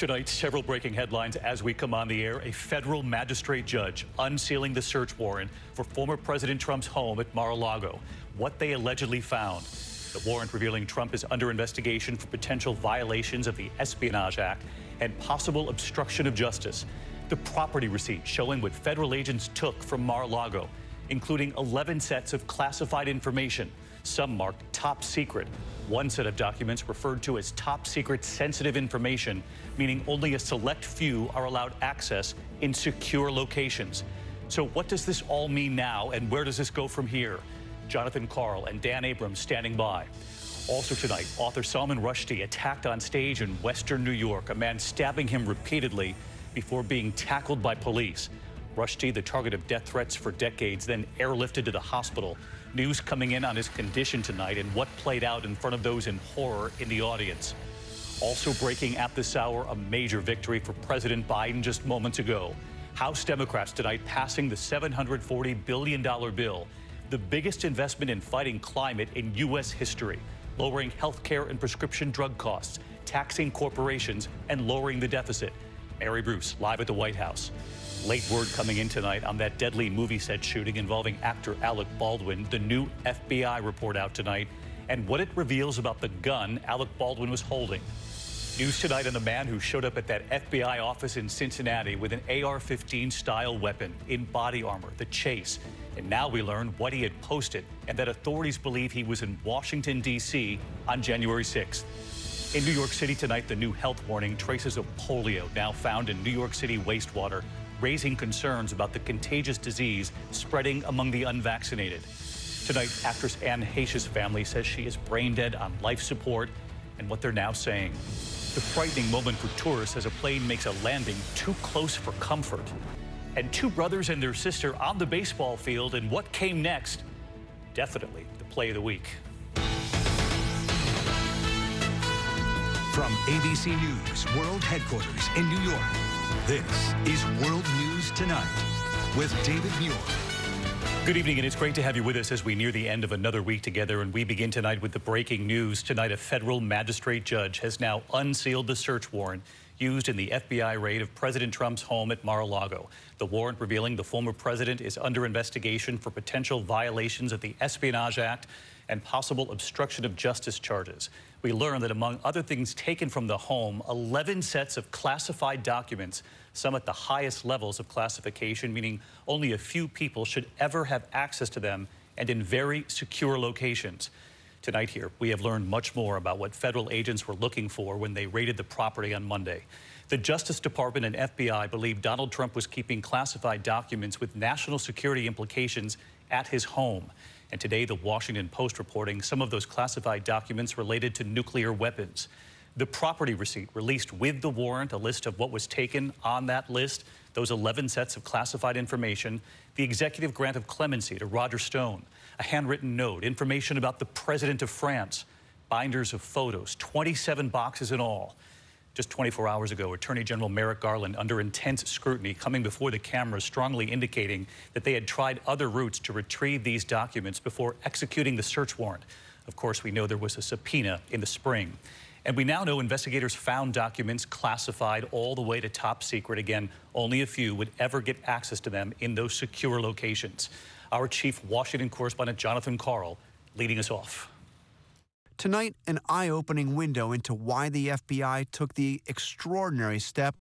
Tonight, several breaking headlines as we come on the air. A federal magistrate judge unsealing the search warrant for former President Trump's home at Mar-a-Lago. What they allegedly found. The warrant revealing Trump is under investigation for potential violations of the Espionage Act and possible obstruction of justice. The property receipt showing what federal agents took from Mar-a-Lago, including 11 sets of classified information, some marked top secret. One set of documents referred to as top secret sensitive information, meaning only a select few are allowed access in secure locations. So what does this all mean now and where does this go from here? Jonathan Karl and Dan Abrams standing by. Also tonight, author Salman Rushdie attacked on stage in Western New York, a man stabbing him repeatedly before being tackled by police. Rushdie, the target of death threats for decades, then airlifted to the hospital. News coming in on his condition tonight and what played out in front of those in horror in the audience. Also breaking at this hour, a major victory for President Biden just moments ago. House Democrats tonight passing the $740 billion bill, the biggest investment in fighting climate in U.S. history, lowering health care and prescription drug costs, taxing corporations, and lowering the deficit. Mary Bruce live at the White House. Late word coming in tonight on that deadly movie set shooting involving actor Alec Baldwin. The new FBI report out tonight and what it reveals about the gun Alec Baldwin was holding. News tonight on the man who showed up at that FBI office in Cincinnati with an AR-15 style weapon in body armor, the chase. And now we learn what he had posted and that authorities believe he was in Washington, D.C. on January 6th. In New York City tonight, the new health warning traces of polio now found in New York City wastewater raising concerns about the contagious disease spreading among the unvaccinated. Tonight, actress Anne Heche's family says she is brain dead on life support and what they're now saying. The frightening moment for tourists as a plane makes a landing too close for comfort. And two brothers and their sister on the baseball field and what came next? Definitely the play of the week. From ABC News World Headquarters in New York, this is World News Tonight with David Muir. Good evening, and it's great to have you with us as we near the end of another week together. And we begin tonight with the breaking news. Tonight, a federal magistrate judge has now unsealed the search warrant used in the FBI raid of President Trump's home at Mar-a-Lago. The warrant revealing the former president is under investigation for potential violations of the Espionage Act and possible obstruction of justice charges. We learned that among other things taken from the home, 11 sets of classified documents, some at the highest levels of classification, meaning only a few people should ever have access to them and in very secure locations. Tonight here, we have learned much more about what federal agents were looking for when they raided the property on Monday. The Justice Department and FBI believe Donald Trump was keeping classified documents with national security implications at his home. And today, the Washington Post reporting some of those classified documents related to nuclear weapons. The property receipt released with the warrant, a list of what was taken on that list, those 11 sets of classified information, the executive grant of clemency to Roger Stone, a handwritten note, information about the president of France, binders of photos, 27 boxes in all. Just 24 hours ago, Attorney General Merrick Garland, under intense scrutiny, coming before the cameras, strongly indicating that they had tried other routes to retrieve these documents before executing the search warrant. Of course, we know there was a subpoena in the spring. And we now know investigators found documents classified all the way to top secret. Again, only a few would ever get access to them in those secure locations. Our chief Washington correspondent, Jonathan Karl, leading us off. Tonight, an eye opening window into why the FBI took the extraordinary step